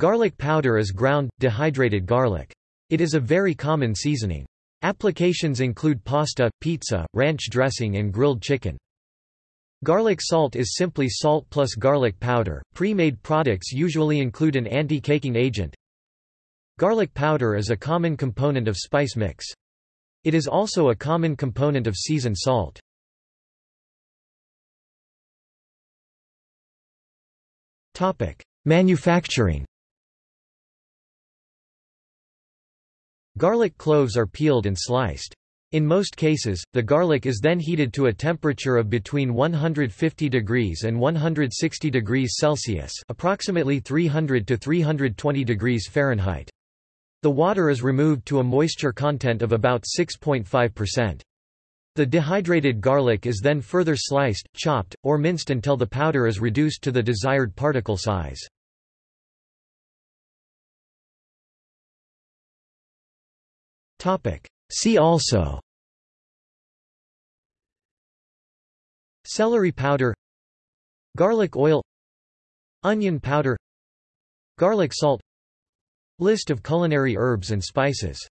Garlic powder is ground, dehydrated garlic. It is a very common seasoning. Applications include pasta, pizza, ranch dressing and grilled chicken. Garlic salt is simply salt plus garlic powder. Pre-made products usually include an anti-caking agent. Garlic powder is a common component of spice mix. It is also a common component of seasoned salt. Topic: Manufacturing. Garlic cloves are peeled and sliced. In most cases, the garlic is then heated to a temperature of between 150 degrees and 160 degrees Celsius approximately 300 to 320 degrees Fahrenheit. The water is removed to a moisture content of about 6.5%. The dehydrated garlic is then further sliced, chopped, or minced until the powder is reduced to the desired particle size. See also. Celery powder. Garlic oil. Onion powder. Garlic salt. List of culinary herbs and spices